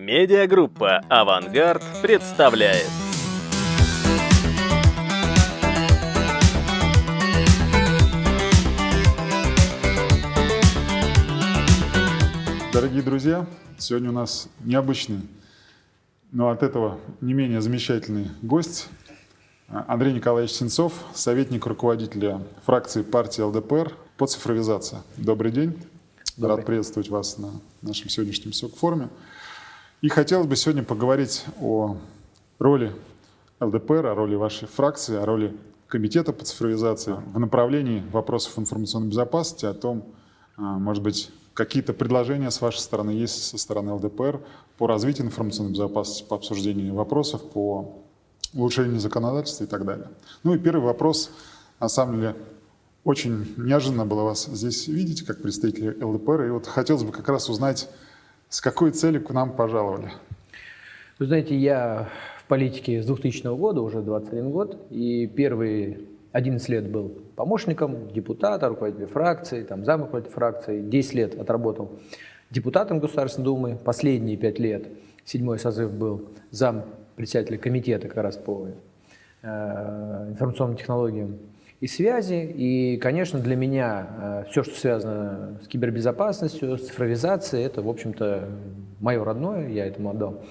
Медиагруппа «Авангард» представляет. Дорогие друзья, сегодня у нас необычный, но от этого не менее замечательный гость Андрей Николаевич Сенцов, советник руководителя фракции партии ЛДПР по цифровизации. Добрый день. Добрый. Рад приветствовать вас на нашем сегодняшнем СОК-форуме. И хотелось бы сегодня поговорить о роли ЛДПР, о роли вашей фракции, о роли Комитета по цифровизации в направлении вопросов информационной безопасности, о том, а, может быть, какие-то предложения с вашей стороны есть со стороны ЛДПР по развитию информационной безопасности, по обсуждению вопросов, по улучшению законодательства и так далее. Ну и первый вопрос, на самом деле, очень неожиданно было вас здесь видеть, как представителя ЛДПР, и вот хотелось бы как раз узнать, с какой целью к нам пожаловали. Вы знаете, я в политике с 2000 года, уже 21 год, и первые 11 лет был помощником депутата, руководителя фракции, там, зам руководителя фракции, 10 лет отработал депутатом Государственной Думы, последние 5 лет, седьмой созыв был зам председателя комитета как раз по э, информационным технологиям и связи. И, конечно, для меня э, все, что связано с кибербезопасностью, с цифровизацией, это, в общем-то, мое родное, я этому отдал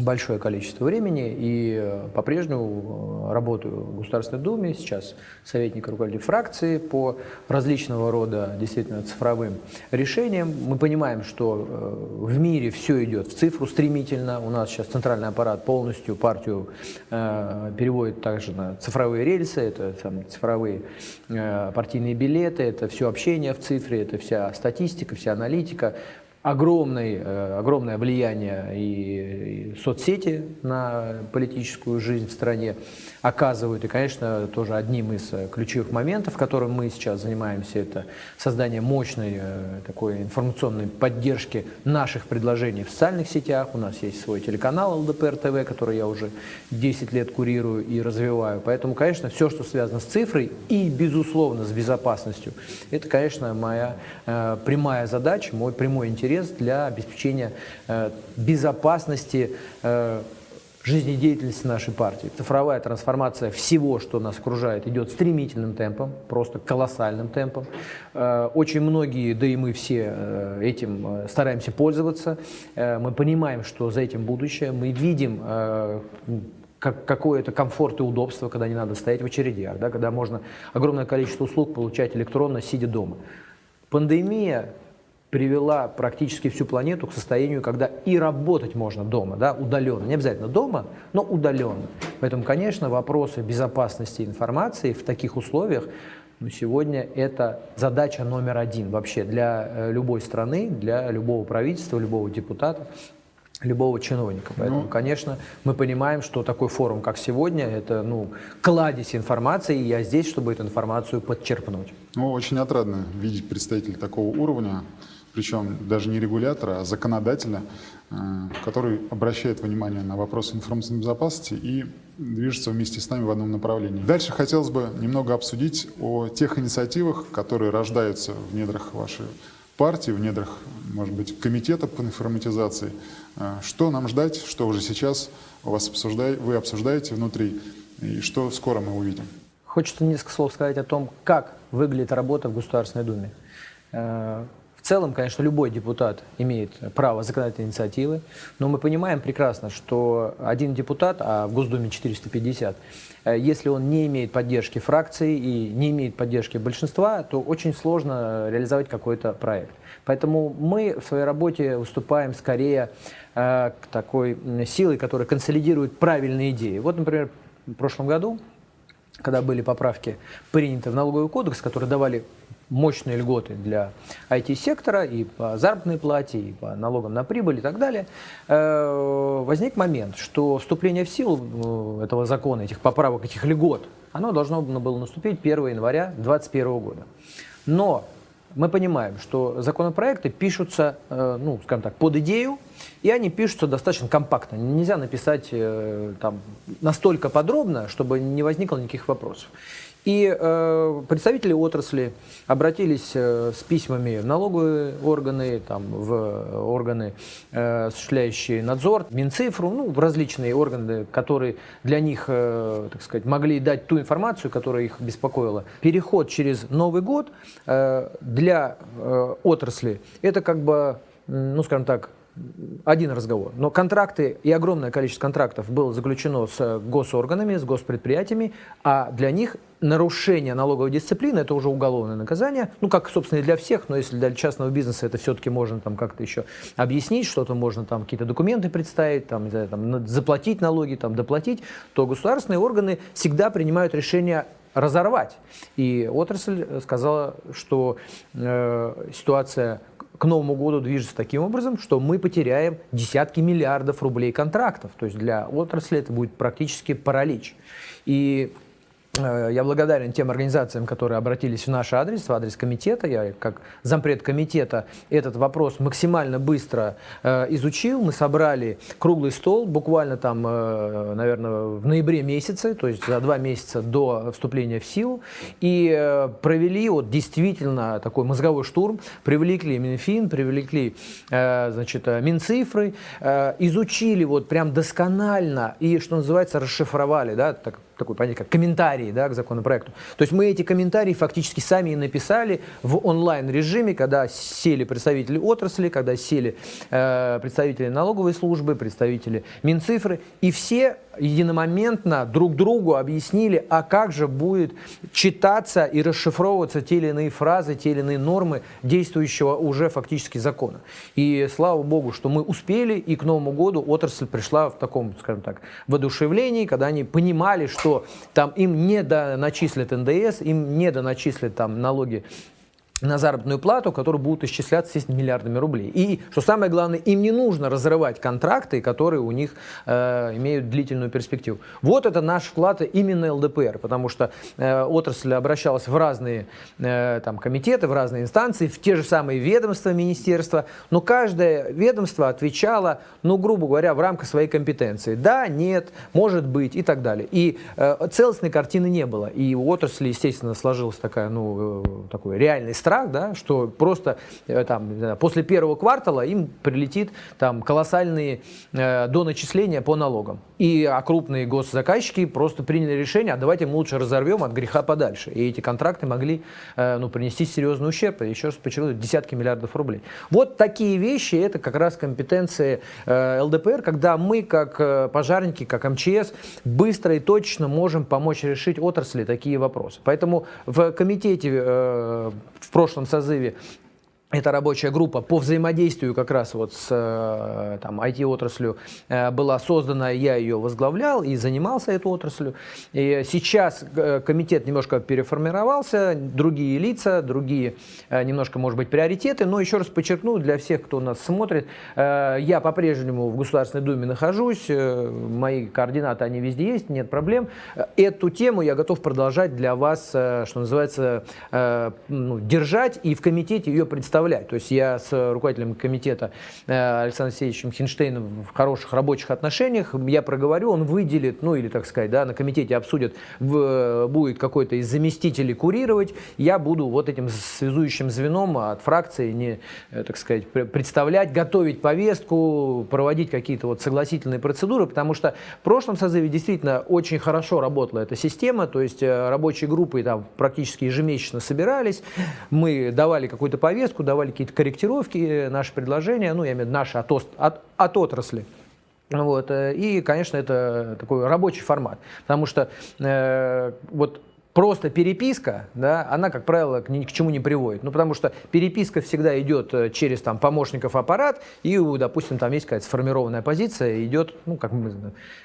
большое количество времени и э, по-прежнему э, работаю в Государственной Думе, сейчас советник руководителя фракции по различного рода действительно цифровым решениям. Мы понимаем, что э, в мире все идет в цифру стремительно. У нас сейчас центральный аппарат полностью партию переводит также на цифровые рельсы, это там, цифровые партийные билеты, это все общение в цифре, это вся статистика, вся аналитика огромный, огромное влияние и, соцсети на политическую жизнь в стране оказывают. И, конечно, тоже одним из э, ключевых моментов, которым мы сейчас занимаемся, это создание мощной э, такой информационной поддержки наших предложений в социальных сетях. У нас есть свой телеканал ЛДПР ТВ, который я уже 10 лет курирую и развиваю. Поэтому, конечно, все, что связано с цифрой и, безусловно, с безопасностью, это, конечно, моя э, прямая задача, мой прямой интерес для обеспечения безопасности жизнедеятельности нашей партии. Цифровая трансформация всего, что нас окружает, идет стремительным темпом, просто колоссальным темпом. Э, очень многие, да и мы все э, этим э, стараемся пользоваться. Мы понимаем, что за этим будущее. Мы видим как, какое-то комфорт и удобство, когда не надо стоять в очередях, да, когда можно огромное количество услуг получать электронно, сидя дома. Пандемия привела практически всю планету к состоянию, когда и работать можно дома, да, удаленно. Не обязательно дома, но удаленно. Поэтому, конечно, вопросы безопасности информации в таких условиях ну, сегодня это задача номер один вообще для э, любой страны, для любого правительства, любого депутата, любого чиновника. Поэтому, ну, конечно, мы понимаем, что такой форум, как сегодня, это ну, кладезь информации, и я здесь, чтобы эту информацию подчерпнуть. Ну, очень отрадно видеть представителей такого уровня причем даже не регулятора, а законодателя, э, который обращает внимание на вопросы информационной безопасности и движется вместе с нами в одном направлении. Дальше хотелось бы немного обсудить о тех инициативах, которые рождаются в недрах вашей партии, в недрах, может быть, комитета по информатизации. Э, что нам ждать, что уже сейчас у вас обсуждай, вы обсуждаете внутри, и что скоро мы увидим? Хочется несколько слов сказать о том, как выглядит работа в Государственной Думе. В целом, конечно, любой депутат имеет право законодательной инициативы, но мы понимаем прекрасно, что один депутат, а в Госдуме 450, э, если он не имеет поддержки фракции и не имеет поддержки большинства, то очень сложно реализовать какой-то проект. Поэтому мы в своей работе выступаем скорее э, такой силой, которая консолидирует правильные идеи. Вот, например, в прошлом году, когда были поправки приняты в налоговый кодекс, которые давали мощные льготы для IT-сектора и по заработной плате, и по налогам на прибыль и так далее, э, возник момент, что вступление в силу э, этого закона, этих поправок, этих льгот, оно должно было наступить 1 января 2021 года. Но мы понимаем, что законопроекты пишутся, э, ну, скажем так, под идею, и они пишутся достаточно компактно. Нельзя написать там настолько подробно, чтобы не возникло никаких вопросов. И э, представители отрасли обратились э, с письмами в налоговые органы, там, в органы, э, осуществляющие надзор, Минцифру, ну, в различные органы, которые для них, э, так сказать, могли дать ту информацию, которая их беспокоила. Переход через Новый год э, для э, отрасли – это как бы, ну, скажем так, один разговор. Но контракты и огромное количество контрактов было заключено с госорганами, с госпредприятиями, а для них нарушение налоговой дисциплины – это уже уголовное наказание. Ну, как, собственно, и для всех, но если для частного бизнеса это все-таки можно там как-то еще объяснить, что-то можно там какие-то документы представить, там, знаю, там, заплатить налоги, там, доплатить, то государственные органы всегда принимают решение разорвать. И отрасль сказала, что э, ситуация к Новому году движется таким образом, что мы потеряем десятки миллиардов рублей контрактов. То есть для отрасли это будет практически паралич. И я благодарен тем организациям, которые обратились в наш адрес, в адрес комитета. Я, как зампред комитета, этот вопрос максимально быстро э, изучил. Мы собрали круглый стол буквально там, э, наверное, в ноябре месяце, то есть за два месяца до вступления в силу. И э, провели вот действительно такой мозговой штурм. Привлекли Минфин, привлекли э, значит, э, Минцифры, э, изучили вот прям досконально и, что называется, расшифровали, да, так, такой понятие, как комментарии да, к законопроекту. То есть мы эти комментарии фактически сами и написали в онлайн-режиме, когда сели представители отрасли, когда сели э, представители налоговой службы, представители Минцифры, и все единомоментно друг другу объяснили, а как же будет читаться и расшифровываться те или иные фразы, те или иные нормы действующего уже фактически закона. И слава богу, что мы успели, и к Новому году отрасль пришла в таком, скажем так, воодушевлении, когда они понимали, что там им не доначислят НДС, им не доначислят там налоги на заработную плату, которые будут исчисляться естественно, миллиардами рублей. И, что самое главное, им не нужно разрывать контракты, которые у них э, имеют длительную перспективу. Вот это наш вклад именно ЛДПР, потому что э, отрасль обращалась в разные э, там, комитеты, в разные инстанции, в те же самые ведомства, министерства, но каждое ведомство отвечало, ну, грубо говоря, в рамках своей компетенции. Да, нет, может быть и так далее. И э, целостной картины не было. И у отрасли, естественно, сложилась такая, ну, э, такой реальный страх, страх, да, что просто э, там, после первого квартала им прилетит там, колоссальные э, доначисления по налогам. И а крупные госзаказчики просто приняли решение, а давайте мы лучше разорвем от греха подальше. И эти контракты могли э, ну, принести серьезный ущерб, еще раз подчеркну, десятки миллиардов рублей. Вот такие вещи, это как раз компетенции э, ЛДПР, когда мы, как э, пожарники, как МЧС, быстро и точно можем помочь решить отрасли такие вопросы. Поэтому в комитете в прошлом созыве эта рабочая группа по взаимодействию как раз вот с э, там, IT-отраслью э, была создана, я ее возглавлял и занимался этой отраслью. И сейчас э, комитет немножко переформировался, другие лица, другие немножко, может быть, приоритеты, но еще раз подчеркну для всех, кто нас смотрит, я по-прежнему в Государственной Думе нахожусь, мои координаты, они везде есть, нет проблем. Эту тему я готов продолжать для вас, что называется, ну, держать и в комитете ее представлять представлять. То есть я с руководителем комитета э, Александром Алексеевичем Хинштейном в хороших рабочих отношениях, я проговорю, он выделит, ну или, так сказать, да, на комитете обсудят, в, будет какой-то из заместителей курировать, я буду вот этим связующим звеном от фракции, не, э, так сказать, представлять, готовить повестку, проводить какие-то вот согласительные процедуры, потому что в прошлом созыве действительно очень хорошо работала эта система, то есть э, рабочие группы там практически ежемесячно собирались, мы давали какую-то повестку, давали какие-то корректировки, наши предложения, ну, я имею в виду наши от, от, от отрасли. Вот. Э, и, конечно, это такой рабочий формат, потому что э, вот просто переписка, да, она, как правило, к, ни, к чему не приводит. Ну, потому что переписка всегда идет э, через там, помощников аппарат, и, допустим, там есть какая-то сформированная позиция, идет ну, как,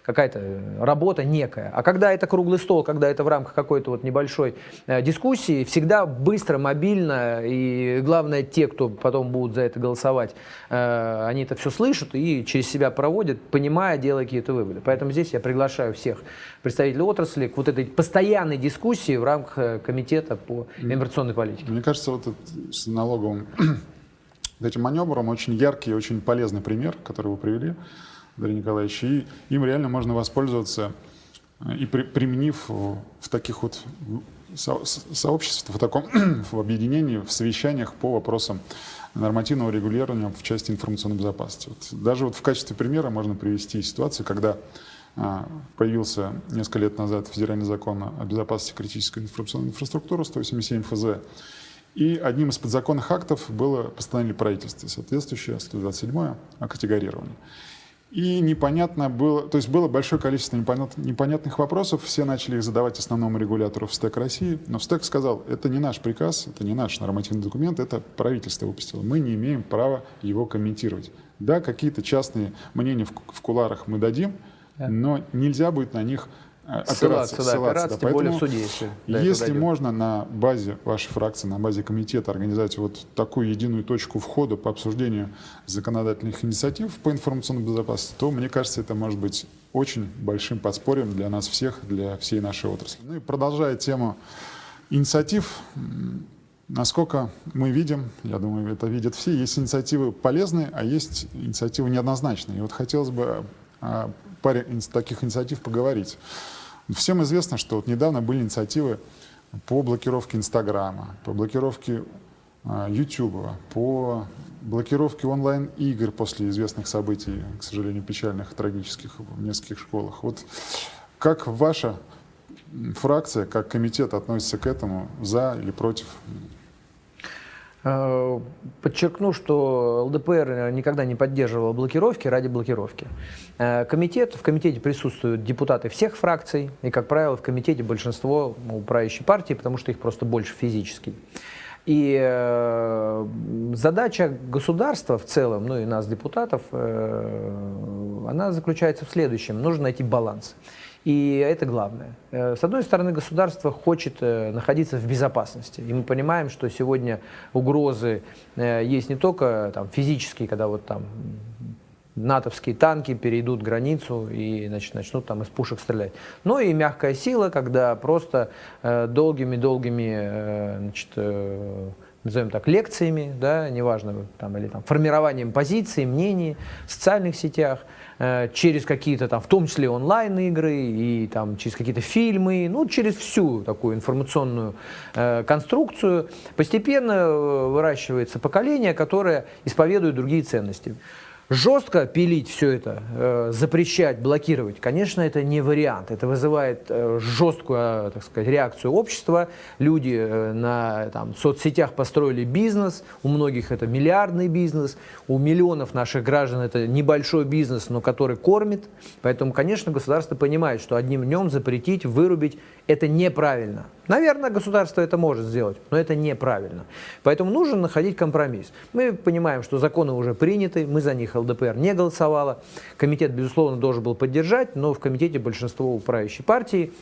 какая-то работа некая. А когда это круглый стол, когда это в рамках какой-то вот небольшой э, дискуссии, всегда быстро, мобильно, и главное, те, кто потом будут за это голосовать, э, они это все слышат и через себя проводят, понимая, делая какие-то выводы. Поэтому здесь я приглашаю всех представителей отрасли к вот этой постоянной дискуссии, дискуссии в рамках э, комитета по информационной политике. Мне кажется, вот этот, с налоговым этим маневром очень яркий и очень полезный пример, который вы привели, Андрей Николаевич, и им реально можно воспользоваться э, и при, применив в таких вот со сообщества в таком в объединении, в совещаниях по вопросам нормативного регулирования в части информационной безопасности. Вот даже вот в качестве примера можно привести ситуацию, когда появился несколько лет назад федеральный закон о безопасности критической информационной инфраструктуры 187 ФЗ, и одним из подзаконных актов было постановление правительства, соответствующее 127 о категорировании. И непонятно было, то есть было большое количество непонят, непонятных вопросов, все начали их задавать основному регулятору в СТЭК России, но СТЭК сказал, это не наш приказ, это не наш нормативный документ, это правительство выпустило, мы не имеем права его комментировать. Да, какие-то частные мнения в куларах мы дадим, да. но нельзя будет на них опираться, ссылаться, да, ссылаться, опираться, да. тем более в суде, если, если можно на базе вашей фракции, на базе комитета организовать вот такую единую точку входа по обсуждению законодательных инициатив по информационной безопасности, то, мне кажется, это может быть очень большим подспорьем для нас всех, для всей нашей отрасли. Ну и продолжая тему инициатив, насколько мы видим, я думаю, это видят все, есть инициативы полезные, а есть инициативы неоднозначные. И вот хотелось бы паре таких инициатив поговорить. Всем известно, что вот недавно были инициативы по блокировке Инстаграма, по блокировке а, Ютуба, по блокировке онлайн-игр после известных событий, к сожалению, печальных, трагических в нескольких школах. Вот как ваша фракция, как комитет относится к этому, за или против подчеркну, что ЛДПР никогда не поддерживал блокировки ради блокировки. Э, комитет, в комитете присутствуют депутаты всех фракций, и, как правило, в комитете большинство ну, правящей партии, потому что их просто больше физически. И э, задача государства в целом, ну и нас, депутатов, э, она заключается в следующем. Нужно найти баланс. И это главное. Э, с одной стороны, государство хочет э, находиться в безопасности. И мы понимаем, что сегодня угрозы э, есть не только там, физические, когда вот там натовские танки перейдут границу и значит, начнут там из пушек стрелять. Но и мягкая сила, когда просто долгими-долгими э, назовем так, лекциями, да, неважно, там, или там, формированием позиций, мнений в социальных сетях, э, через какие-то там, в том числе онлайн-игры и там через какие-то фильмы, ну, через всю такую информационную э, конструкцию постепенно э, выращивается поколение, которое исповедует другие ценности. Жестко пилить все это, э, запрещать, блокировать, конечно, это не вариант. Это вызывает э, жесткую, э, так сказать, реакцию общества. Люди на там, соцсетях построили бизнес, у многих это миллиардный бизнес, у миллионов наших граждан это небольшой бизнес, но который кормит. Поэтому, конечно, государство понимает, что одним днем запретить, вырубить – это неправильно. Наверное, государство это может сделать, но это неправильно. Поэтому нужно находить компромисс. Мы понимаем, что законы уже приняты, мы за них ЛДПР не голосовала. Комитет, безусловно, должен был поддержать, но в комитете большинство правящей партии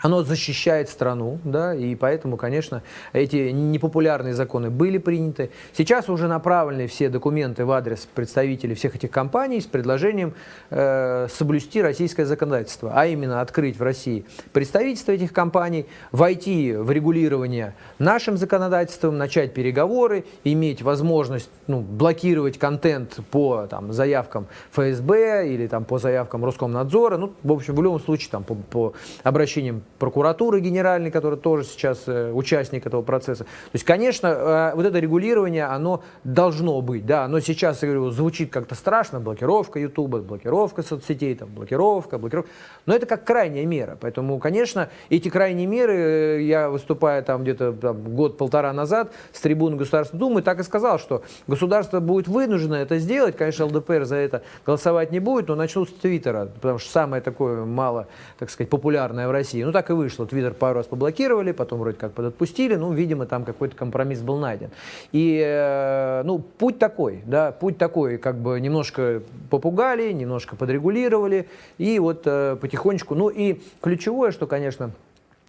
оно защищает страну, да, и поэтому, конечно, эти непопулярные законы были приняты. Сейчас уже направлены все документы в адрес представителей всех этих компаний с предложением э, соблюсти российское законодательство, а именно открыть в России представительство этих компаний, войти в регулирование нашим законодательством, начать переговоры, иметь возможность ну, блокировать контент по там, заявкам ФСБ или там, по заявкам Роскомнадзора, ну, в общем, в любом случае там, по, по обращениям прокуратуры генеральной, которая тоже сейчас э, участник этого процесса. То есть, конечно, э, вот это регулирование, оно должно быть, да, но сейчас, я говорю, звучит как-то страшно, блокировка Ютуба, блокировка соцсетей, там, блокировка, блокировка, но это как крайняя мера, поэтому, конечно, эти крайние меры, э, я выступая там где-то год-полтора назад с трибуны Государственной Думы, так и сказал, что государство будет вынуждено это сделать, конечно, ЛДПР за это голосовать не будет, но начнут с Твиттера, потому что самое такое мало, так сказать, популярное в России. Ну, так и вышло. Твиттер пару раз поблокировали, потом вроде как подотпустили, ну, видимо, там какой-то компромисс был найден. И, э, ну, путь такой, да, путь такой, как бы немножко попугали, немножко подрегулировали, и вот э, потихонечку, ну, и ключевое, что, конечно,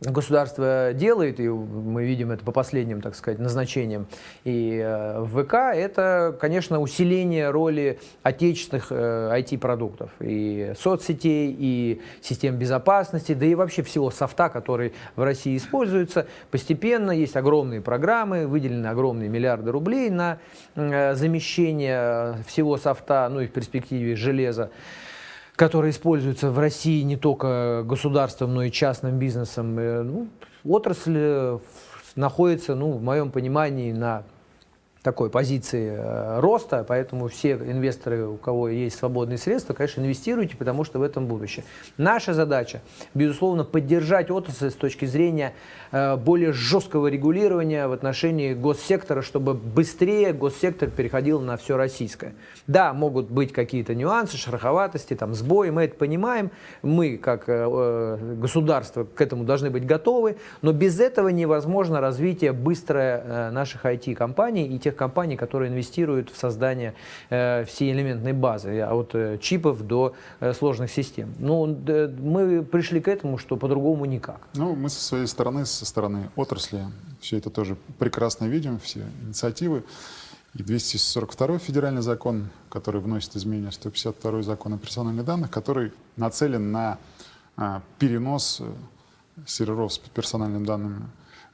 государство делает, и мы видим это по последним, так сказать, назначениям и э, в ВК, это, конечно, усиление роли отечественных IT-продуктов, э, и соцсетей, и систем безопасности, да и вообще всего софта, который в России используется. Постепенно есть огромные программы, выделены огромные миллиарды рублей на э, замещение всего софта, ну и в перспективе железа. Которые используются в России не только государством, но и частным бизнесом. Э, ну, отрасль э, находится, ну, в моем понимании, на такой позиции э, роста, поэтому все инвесторы, у кого есть свободные средства, конечно, инвестируйте, потому что в этом будущее. Наша задача, безусловно, поддержать отрасль с точки зрения э, более жесткого регулирования в отношении госсектора, чтобы быстрее госсектор переходил на все российское. Да, могут быть какие-то нюансы, шероховатости, там, сбои, мы это понимаем, мы, как э, государство, к этому должны быть готовы, но без этого невозможно развитие быстрое наших IT-компаний и тех тех компаний, которые инвестируют в создание э, всей элементной базы, а от э, чипов до э, сложных систем. Ну, э, мы пришли к этому, что по-другому никак. Ну, мы со своей стороны, со стороны отрасли, все это тоже прекрасно видим, все инициативы. И 242 федеральный закон, который вносит изменения 152 закон о персональных данных, который нацелен на а, перенос э, серверов с персональными данными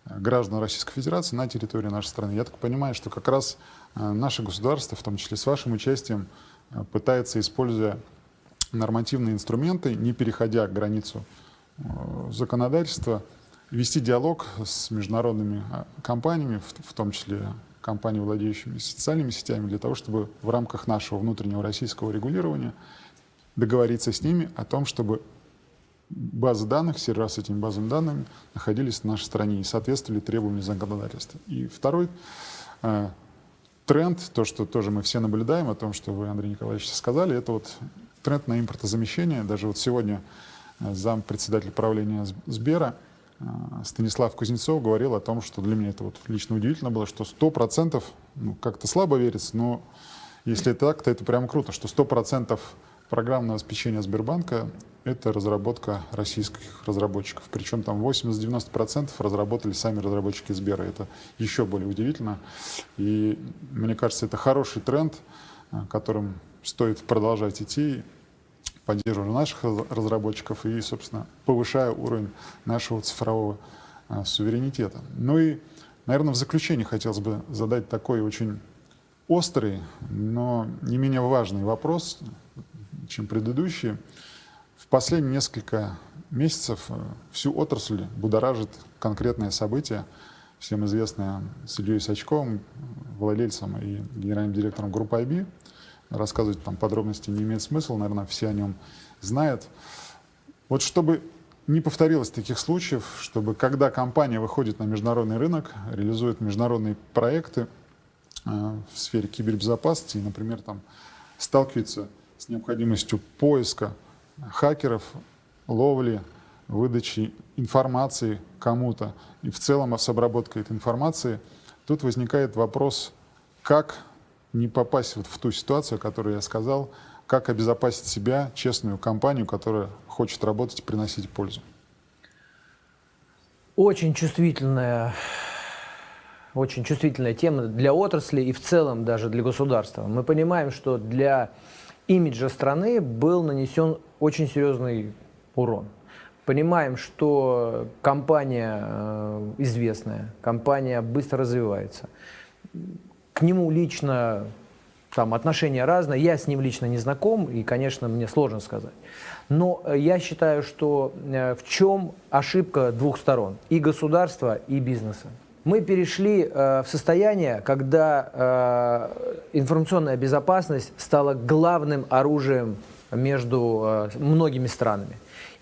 граждан Российской Федерации на территории нашей страны. Я так понимаю, что как раз э, наше государство, в том числе с вашим участием, э, пытается, используя нормативные инструменты, не переходя границу э, законодательства, вести диалог с международными компаниями, в том числе компаниями, владеющими социальными сетями, для того, чтобы в рамках нашего внутреннего российского регулирования договориться с ними о том, чтобы базы данных, сервера с этими базами данными находились на нашей стране и соответствовали требованиям законодательства. И второй э, тренд, то, что тоже мы все наблюдаем, о том, что вы, Андрей Николаевич, сказали, это вот тренд на импортозамещение. Даже вот сегодня э, зам председатель правления Сбера э, Станислав Кузнецов говорил о том, что для меня это вот лично удивительно было, что 100%, ну, как-то слабо верится, но если это так, то это прям круто, что 100% программного обеспечения Сбербанка это разработка российских разработчиков. Причем там 80-90% разработали сами разработчики Сбера. Это еще более удивительно. И мне кажется, это хороший тренд, э, которым стоит продолжать идти, поддерживая наших разработчиков и, собственно, повышая уровень нашего цифрового э, суверенитета. Ну и, наверное, в заключение хотелось бы задать такой очень острый, но не менее важный вопрос, чем предыдущие. В последние несколько месяцев э, всю отрасль будоражит конкретное событие, всем известное с Ильей Сачковым, владельцем и генеральным директором группы IB. Рассказывать там подробности не имеет смысла, наверное, все о нем знают. Вот чтобы не повторилось таких случаев, чтобы когда компания выходит на международный рынок, реализует международные проекты э, в сфере кибербезопасности, например, там сталкивается необходимостью поиска хакеров, ловли, выдачи информации кому-то и в целом с обработкой этой информации, тут возникает вопрос, как не попасть вот в ту ситуацию, о которой я сказал, как обезопасить себя, честную компанию, которая хочет работать и приносить пользу. Очень чувствительная, очень чувствительная тема для отрасли и в целом даже для государства. Мы понимаем, что для имиджа страны был нанесен очень серьезный урон. Понимаем, что компания э, известная, компания быстро развивается. К нему лично там отношения разные, я с ним лично не знаком, и, конечно, мне сложно сказать. Но э, я считаю, что э, в чем ошибка двух сторон, и государства, и бизнеса. Мы перешли э, в состояние, когда э, информационная безопасность стала главным оружием между э, многими странами.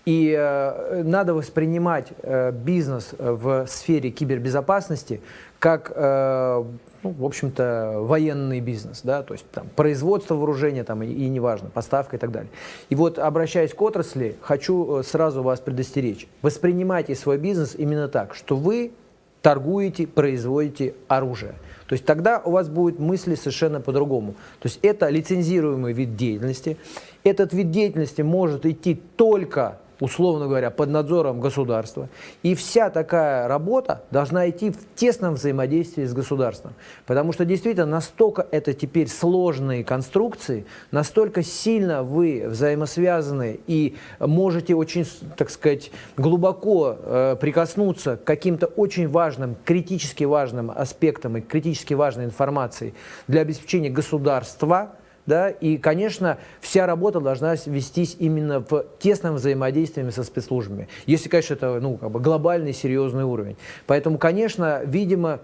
И э, надо воспринимать э, бизнес в сфере кибербезопасности как, э, ну, в общем-то, военный бизнес, да, то есть там, производство вооружения там, и, и неважно, поставка и так далее. И вот, обращаясь к отрасли, хочу э, сразу вас предостеречь. Воспринимайте свой бизнес именно так, что вы торгуете, производите оружие. То есть тогда у вас будут мысли совершенно по-другому. То есть это лицензируемый вид деятельности. Этот вид деятельности может идти только условно говоря, под надзором государства. И вся такая работа должна идти в тесном взаимодействии с государством. Потому что действительно настолько это теперь сложные конструкции, настолько сильно вы взаимосвязаны и можете очень, так сказать, глубоко э, прикоснуться к каким-то очень важным, критически важным аспектам и критически важной информации для обеспечения государства – да, и, конечно, вся работа должна вестись именно в тесном взаимодействии со спецслужбами. Если, конечно, это, ну, как бы глобальный серьезный уровень. Поэтому, конечно, видимо,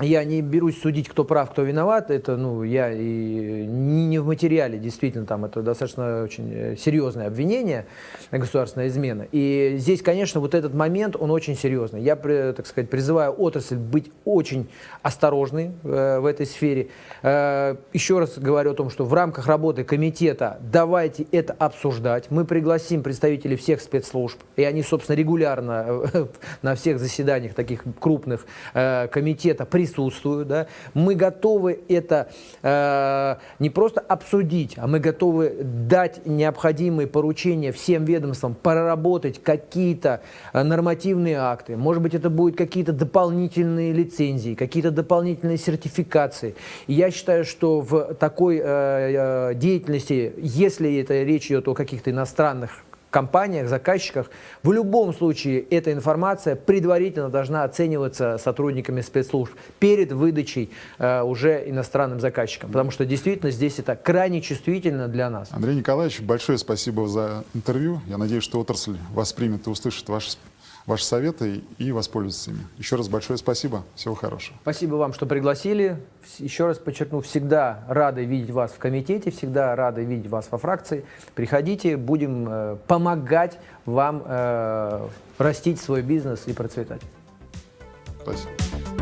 я не берусь судить, кто прав, кто виноват. Это, ну, я и не в материале, действительно, там это достаточно очень э, серьезное обвинение государственная измена. И здесь, конечно, вот этот момент, он очень серьезный. Я, так сказать, призываю отрасль быть очень осторожной э, в этой сфере. Э, еще раз говорю о том, что в рамках работы комитета давайте это обсуждать. Мы пригласим представителей всех спецслужб, и они, собственно, регулярно э, на всех заседаниях таких крупных э, комитета присутствуют, да, мы готовы это э, не просто обсудить, а мы готовы дать необходимые поручения всем ведомствам, проработать какие-то э, нормативные акты, может быть, это будут какие-то дополнительные лицензии, какие-то дополнительные сертификации. И я считаю, что в такой э, э деятельности, если это речь идет о каких-то иностранных компаниях, заказчиках, в любом случае эта информация предварительно должна оцениваться сотрудниками спецслужб перед выдачей э, уже иностранным заказчикам, потому что действительно здесь это крайне чувствительно для нас. Андрей Николаевич, большое спасибо за интервью. Я надеюсь, что отрасль воспримет и услышит ваши ваши советы и воспользуются ими. Еще раз большое спасибо. Всего хорошего. Спасибо вам, что пригласили. Еще раз подчеркну, всегда рады видеть вас в комитете, всегда рады видеть вас во фракции. Приходите, будем э, помогать вам э, растить свой бизнес и процветать. Спасибо.